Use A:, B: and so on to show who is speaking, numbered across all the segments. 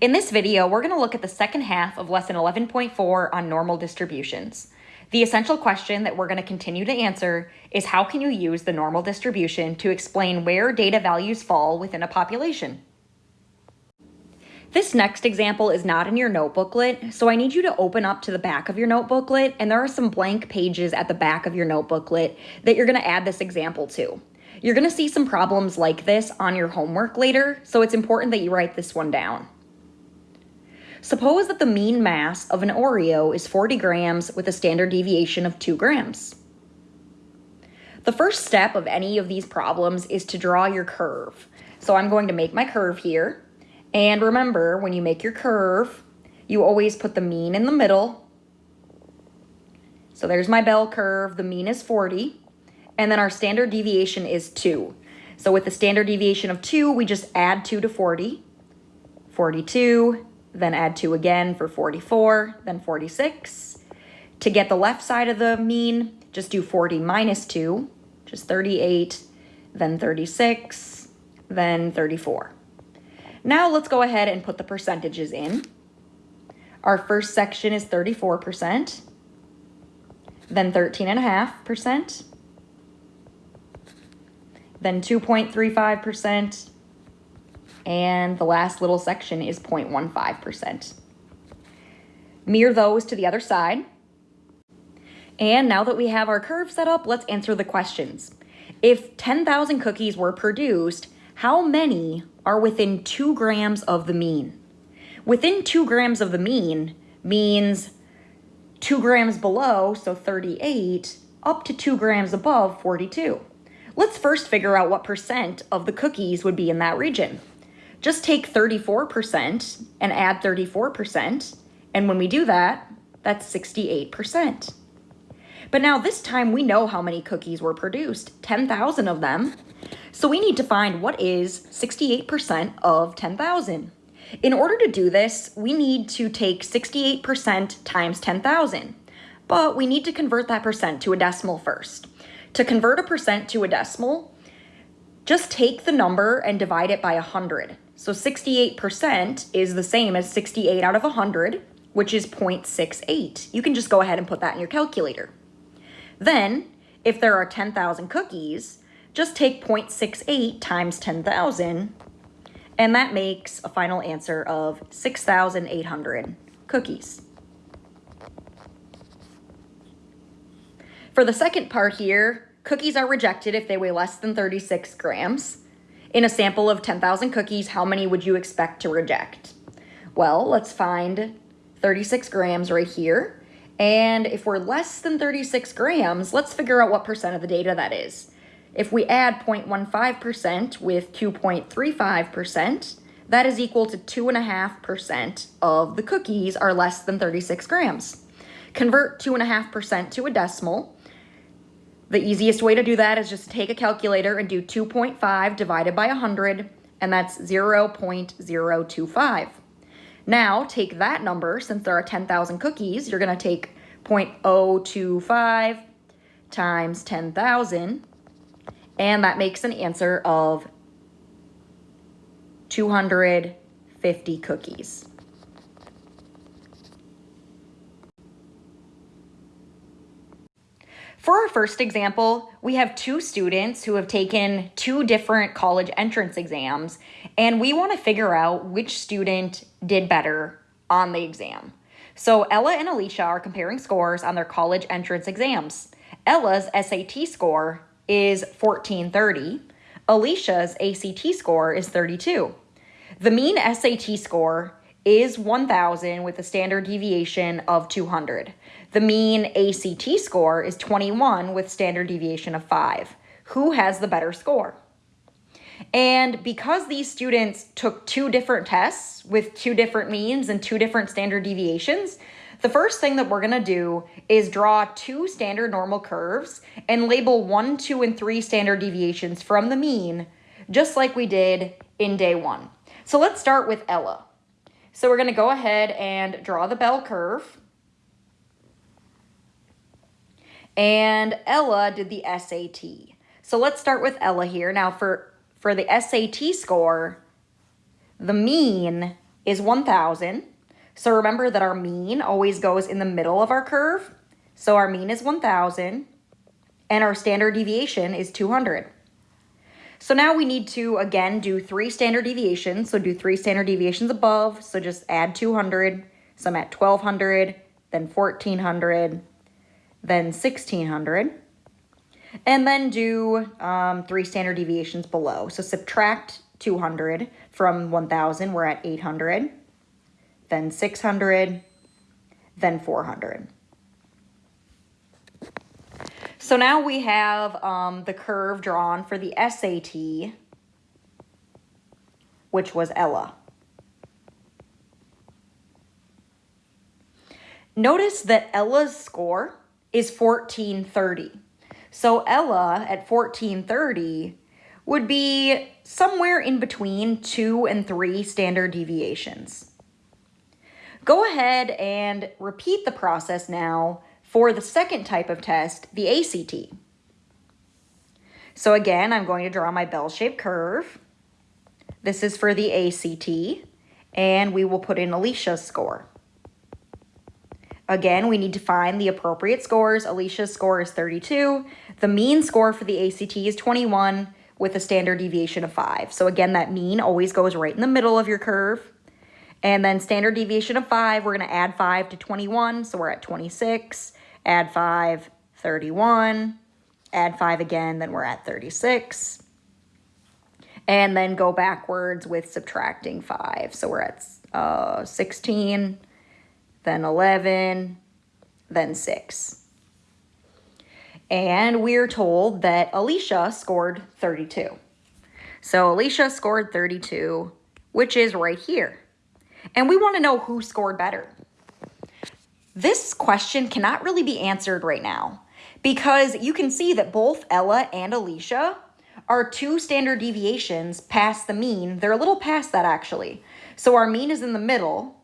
A: In this video, we're going to look at the second half of lesson 11.4 on normal distributions. The essential question that we're going to continue to answer is how can you use the normal distribution to explain where data values fall within a population? This next example is not in your notebooklet, so I need you to open up to the back of your notebooklet, and there are some blank pages at the back of your notebooklet that you're going to add this example to. You're going to see some problems like this on your homework later, so it's important that you write this one down. Suppose that the mean mass of an Oreo is 40 grams with a standard deviation of 2 grams. The first step of any of these problems is to draw your curve. So I'm going to make my curve here. And remember, when you make your curve, you always put the mean in the middle. So there's my bell curve. The mean is 40. And then our standard deviation is 2. So with the standard deviation of 2, we just add 2 to 40. 42, then add 2 again for 44, then 46. To get the left side of the mean, just do 40 minus 2, which is 38, then 36, then 34. Now let's go ahead and put the percentages in. Our first section is 34%, then 13.5%, then 2.35%, and the last little section is 0.15%. Mirror those to the other side. And now that we have our curve set up, let's answer the questions. If 10,000 cookies were produced, how many are within 2 grams of the mean? Within 2 grams of the mean means 2 grams below, so 38, up to 2 grams above, 42. Let's first figure out what percent of the cookies would be in that region. Just take 34% and add 34%, and when we do that, that's 68%. But now this time we know how many cookies were produced, 10,000 of them. So we need to find what is 68% of 10,000. In order to do this, we need to take 68% times 10,000. But we need to convert that percent to a decimal first. To convert a percent to a decimal, just take the number and divide it by 100. So 68% is the same as 68 out of 100, which is 0.68. You can just go ahead and put that in your calculator. Then, if there are 10,000 cookies, just take 0.68 times 10,000, and that makes a final answer of 6,800 cookies. For the second part here, cookies are rejected if they weigh less than 36 grams. In a sample of 10,000 cookies, how many would you expect to reject? Well, let's find 36 grams right here. And if we're less than 36 grams, let's figure out what percent of the data that is. If we add 0.15% with 2.35%, that is equal to 2.5% of the cookies are less than 36 grams. Convert 2.5% to a decimal, the easiest way to do that is just take a calculator and do 2.5 divided by 100, and that's 0.025. Now, take that number, since there are 10,000 cookies, you're to take 0.025 times 10,000, and that makes an answer of 250 cookies. For our first example, we have two students who have taken two different college entrance exams, and we want to figure out which student did better on the exam. So Ella and Alicia are comparing scores on their college entrance exams. Ella's SAT score is 1430. Alicia's ACT score is 32. The mean SAT score is 1000 with a standard deviation of 200. The mean ACT score is 21 with standard deviation of 5. Who has the better score? And because these students took two different tests with two different means and two different standard deviations, the first thing that we're going to do is draw two standard normal curves and label one, two, and three standard deviations from the mean, just like we did in day one. So let's start with Ella. So we're going to go ahead and draw the bell curve. and Ella did the SAT. So let's start with Ella here. Now for, for the SAT score, the mean is 1,000. So remember that our mean always goes in the middle of our curve. So our mean is 1,000 and our standard deviation is 200. So now we need to, again, do three standard deviations. So do three standard deviations above. So just add 200. So I'm at 1,200, then 1,400, then 1,600. And then do um, three standard deviations below. So subtract 200 from 1,000, we're at 800, then 600, then 400. So now we have um, the curve drawn for the SAT, which was Ella. Notice that Ella's score is 1430. So Ella at 1430 would be somewhere in between two and three standard deviations. Go ahead and repeat the process now for the second type of test, the ACT. So again, I'm going to draw my bell-shaped curve. This is for the ACT, and we will put in Alicia's score. Again, we need to find the appropriate scores. Alicia's score is 32. The mean score for the ACT is 21 with a standard deviation of 5. So again, that mean always goes right in the middle of your curve. And then standard deviation of 5, we're going to add 5 to 21, so we're at 26. Add 5, 31. Add 5 again, then we're at 36. And then go backwards with subtracting 5. So we're at uh, 16, then 11, then 6. And we're told that Alicia scored 32. So Alicia scored 32, which is right here. And we want to know who scored better. This question cannot really be answered right now because you can see that both Ella and Alicia are two standard deviations past the mean. They're a little past that actually. So our mean is in the middle.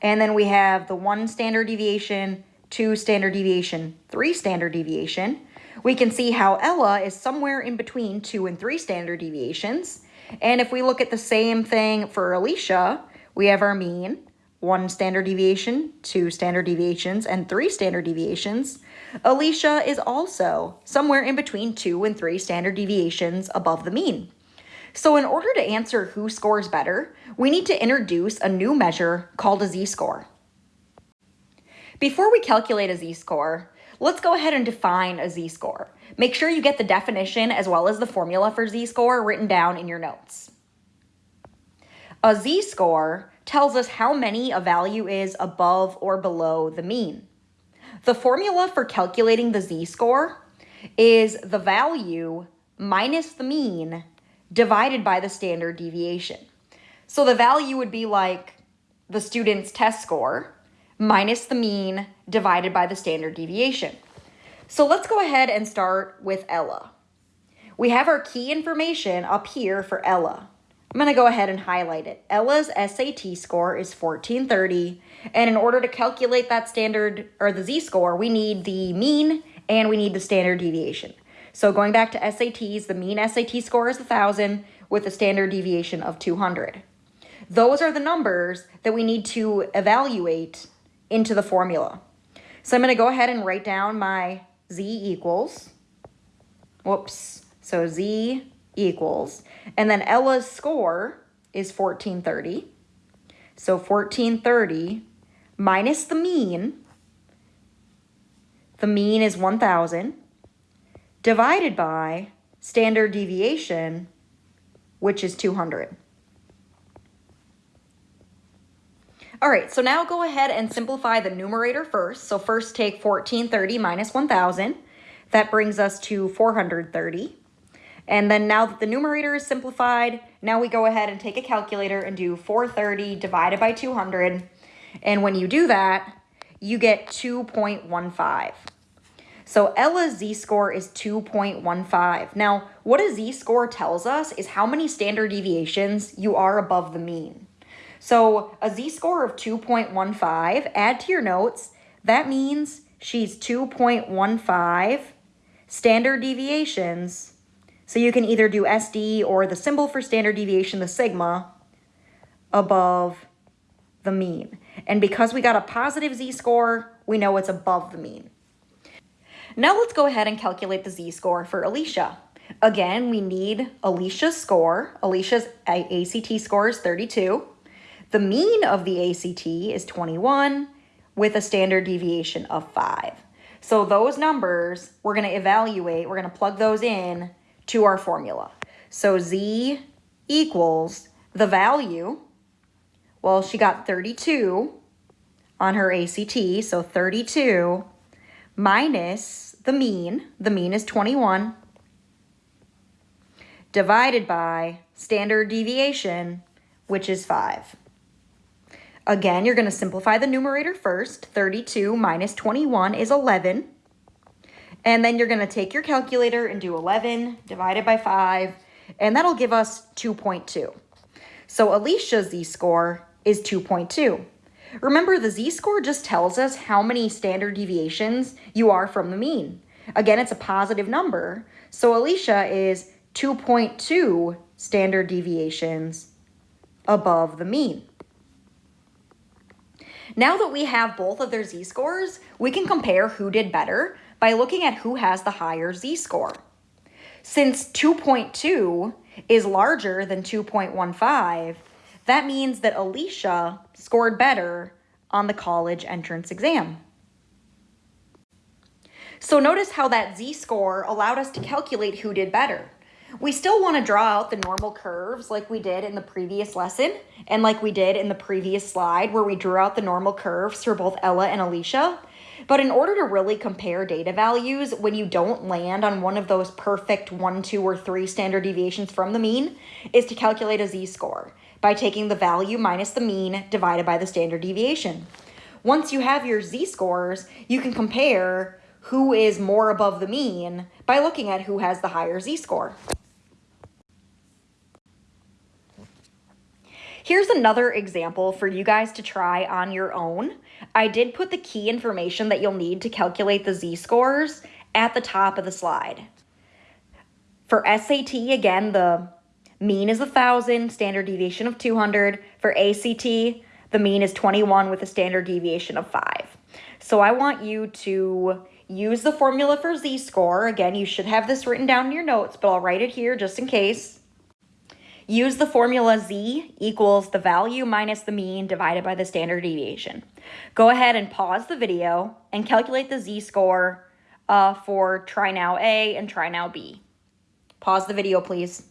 A: And then we have the one standard deviation two standard deviation, three standard deviation, we can see how Ella is somewhere in between two and three standard deviations. And if we look at the same thing for Alicia, we have our mean, one standard deviation, two standard deviations, and three standard deviations. Alicia is also somewhere in between two and three standard deviations above the mean. So in order to answer who scores better, we need to introduce a new measure called a z-score. Before we calculate a z-score, let's go ahead and define a z-score. Make sure you get the definition as well as the formula for z-score written down in your notes. A z-score tells us how many a value is above or below the mean. The formula for calculating the z-score is the value minus the mean divided by the standard deviation. So the value would be like the student's test score minus the mean divided by the standard deviation. So let's go ahead and start with Ella. We have our key information up here for Ella. I'm going to go ahead and highlight it. Ella's SAT score is 1430, and in order to calculate that standard or the z-score, we need the mean and we need the standard deviation. So going back to SATs, the mean SAT score is 1000 with a standard deviation of 200. Those are the numbers that we need to evaluate into the formula. So I'm going to go ahead and write down my z equals, whoops, so z equals, and then Ella's score is 1430. So 1430 minus the mean, the mean is 1000, divided by standard deviation, which is 200. All right, so now go ahead and simplify the numerator first. So first take 1430 minus 1000. That brings us to 430. And then now that the numerator is simplified, now we go ahead and take a calculator and do 430 divided by 200. And when you do that, you get 2.15. So Ella's z-score is 2.15. Now, what a z-score tells us is how many standard deviations you are above the mean. So a z-score of 2.15, add to your notes, that means she's 2.15 standard deviations. So you can either do SD or the symbol for standard deviation, the sigma, above the mean. And because we got a positive z-score, we know it's above the mean. Now let's go ahead and calculate the z-score for Alicia. Again, we need Alicia's score. Alicia's ACT score is 32. The mean of the ACT is 21 with a standard deviation of 5. So those numbers, we're going to evaluate, we're going to plug those in to our formula. So z equals the value, well, she got 32 on her ACT, so 32 minus the mean, the mean is 21, divided by standard deviation, which is 5. Again, you're going to simplify the numerator first. 32 minus 21 is 11. And then you're going to take your calculator and do 11 divided by 5, and that'll give us 2.2. So Alicia's z-score is 2.2. Remember, the z-score just tells us how many standard deviations you are from the mean. Again, it's a positive number, so Alicia is 2.2 standard deviations above the mean. Now that we have both of their z-scores, we can compare who did better by looking at who has the higher z-score. Since 2.2 is larger than 2.15, that means that Alicia scored better on the college entrance exam. So notice how that z-score allowed us to calculate who did better. We still want to draw out the normal curves like we did in the previous lesson and like we did in the previous slide where we drew out the normal curves for both Ella and Alicia. But in order to really compare data values when you don't land on one of those perfect one, two, or three standard deviations from the mean is to calculate a z-score by taking the value minus the mean divided by the standard deviation. Once you have your z-scores, you can compare who is more above the mean by looking at who has the higher z-score. Here's another example for you guys to try on your own. I did put the key information that you'll need to calculate the z-scores at the top of the slide. For SAT, again, the mean is 1,000, standard deviation of 200. For ACT, the mean is 21 with a standard deviation of 5. So I want you to use the formula for z-score. Again, you should have this written down in your notes, but I'll write it here just in case. Use the formula z equals the value minus the mean divided by the standard deviation. Go ahead and pause the video and calculate the z-score uh, for try now A and try now B. Pause the video, please.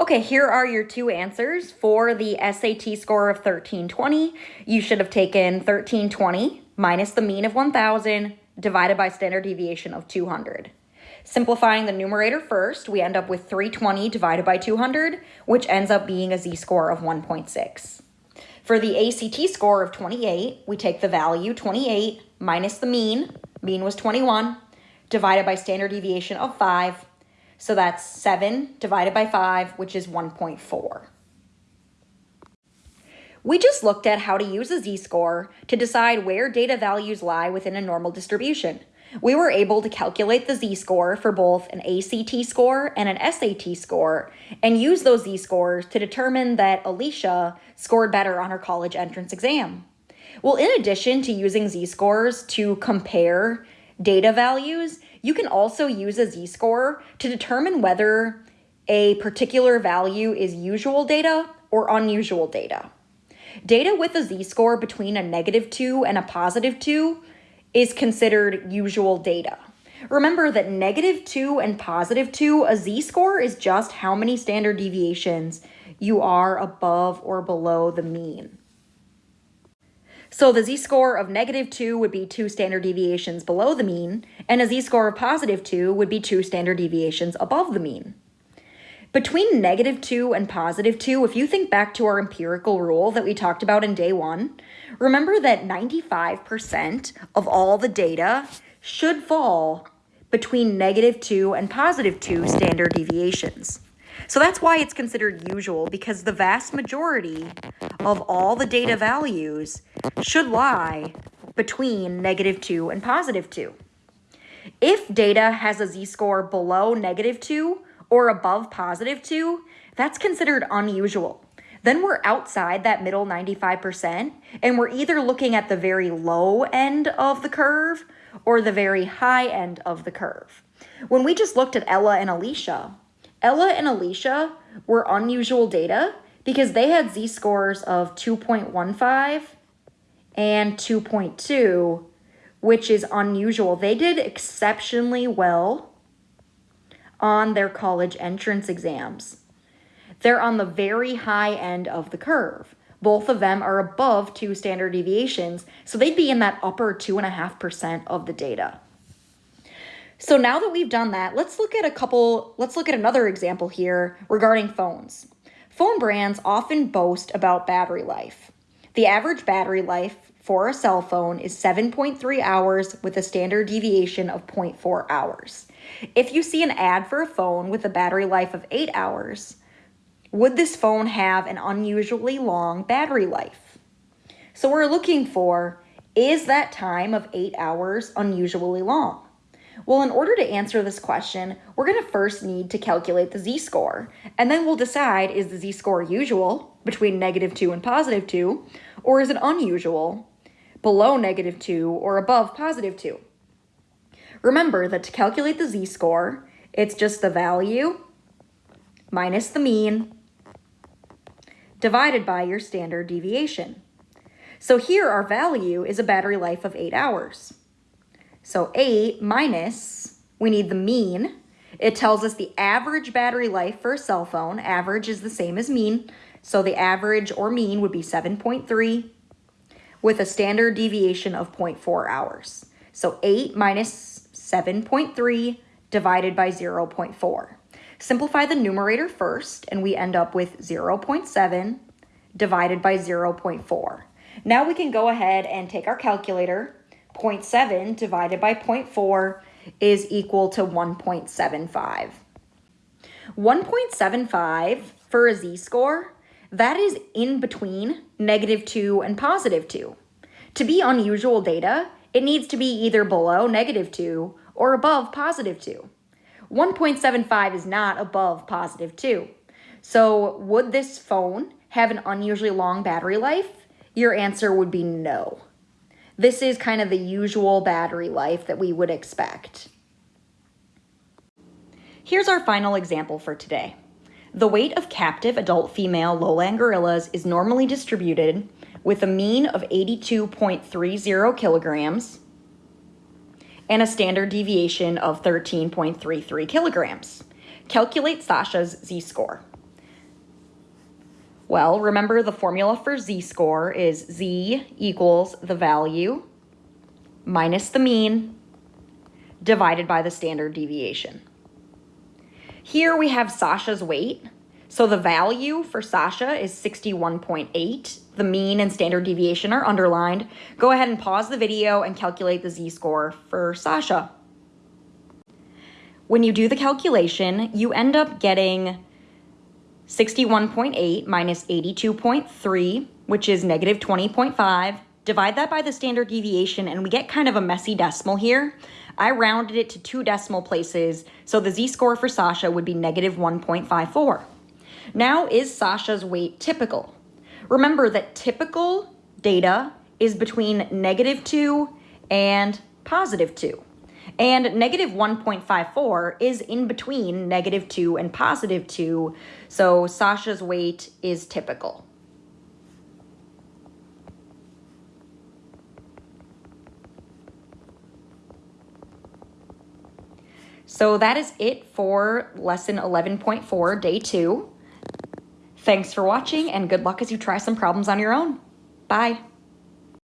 A: Okay, here are your two answers. For the SAT score of 1320, you should have taken 1320 minus the mean of 1000 divided by standard deviation of 200. Simplifying the numerator first, we end up with 320 divided by 200, which ends up being a z-score of 1.6. For the ACT score of 28, we take the value 28 minus the mean, mean was 21, divided by standard deviation of 5. So that's 7 divided by 5, which is 1.4. We just looked at how to use a z-score to decide where data values lie within a normal distribution we were able to calculate the z-score for both an ACT score and an SAT score and use those z-scores to determine that Alicia scored better on her college entrance exam. Well, in addition to using z-scores to compare data values, you can also use a z-score to determine whether a particular value is usual data or unusual data. Data with a z-score between a negative 2 and a positive 2 is considered usual data. Remember that negative 2 and positive 2, a z-score is just how many standard deviations you are above or below the mean. So the z-score of negative 2 would be 2 standard deviations below the mean, and a z-score of positive 2 would be 2 standard deviations above the mean. Between negative 2 and positive 2, if you think back to our empirical rule that we talked about in day one, remember that 95% of all the data should fall between negative 2 and positive 2 standard deviations. So that's why it's considered usual because the vast majority of all the data values should lie between negative 2 and positive 2. If data has a z-score below negative 2 or above positive 2, that's considered unusual. Then we're outside that middle 95%, and we're either looking at the very low end of the curve or the very high end of the curve. When we just looked at Ella and Alicia, Ella and Alicia were unusual data because they had z scores of 2.15 and 2.2, which is unusual. They did exceptionally well on their college entrance exams. They're on the very high end of the curve. Both of them are above two standard deviations, so they'd be in that upper 2.5% of the data. So now that we've done that, let's look at a couple, let's look at another example here regarding phones. Phone brands often boast about battery life. The average battery life for a cell phone is 7.3 hours with a standard deviation of 0.4 hours. If you see an ad for a phone with a battery life of 8 hours, would this phone have an unusually long battery life? So we're looking for, is that time of 8 hours unusually long? Well, in order to answer this question, we're going to first need to calculate the z-score, and then we'll decide is the z-score usual, between negative 2 and positive 2, or is it unusual, below negative 2 or above positive 2. Remember that to calculate the z-score, it's just the value minus the mean divided by your standard deviation. So here our value is a battery life of 8 hours. So 8 minus, we need the mean. It tells us the average battery life for a cell phone. Average is the same as mean. So the average or mean would be 7.3 with a standard deviation of 0.4 hours. So 8 minus 7.3 divided by 0.4. Simplify the numerator first, and we end up with 0.7 divided by 0.4. Now we can go ahead and take our calculator 0.7 divided by 0.4 is equal to 1.75. 1.75 for a z-score, that is in between negative 2 and positive 2. To be unusual data, it needs to be either below negative 2 or above positive 2. 1.75 is not above positive 2. So would this phone have an unusually long battery life? Your answer would be no. This is kind of the usual battery life that we would expect. Here's our final example for today. The weight of captive adult female lowland gorillas is normally distributed with a mean of 82.30 kilograms and a standard deviation of 13.33 kilograms. Calculate Sasha's z-score. Well, remember the formula for z-score is z equals the value minus the mean divided by the standard deviation. Here we have Sasha's weight. So the value for Sasha is 61.8. The mean and standard deviation are underlined. Go ahead and pause the video and calculate the z-score for Sasha. When you do the calculation, you end up getting 61.8 minus 82.3, which is negative 20.5. Divide that by the standard deviation, and we get kind of a messy decimal here. I rounded it to two decimal places, so the z-score for Sasha would be negative 1.54. Now, is Sasha's weight typical? Remember that typical data is between negative 2 and positive 2. And negative 1.54 is in between negative 2 and positive 2, so Sasha's weight is typical. So that is it for lesson 11.4, day two. Thanks for watching and good luck as you try some problems on your own. Bye.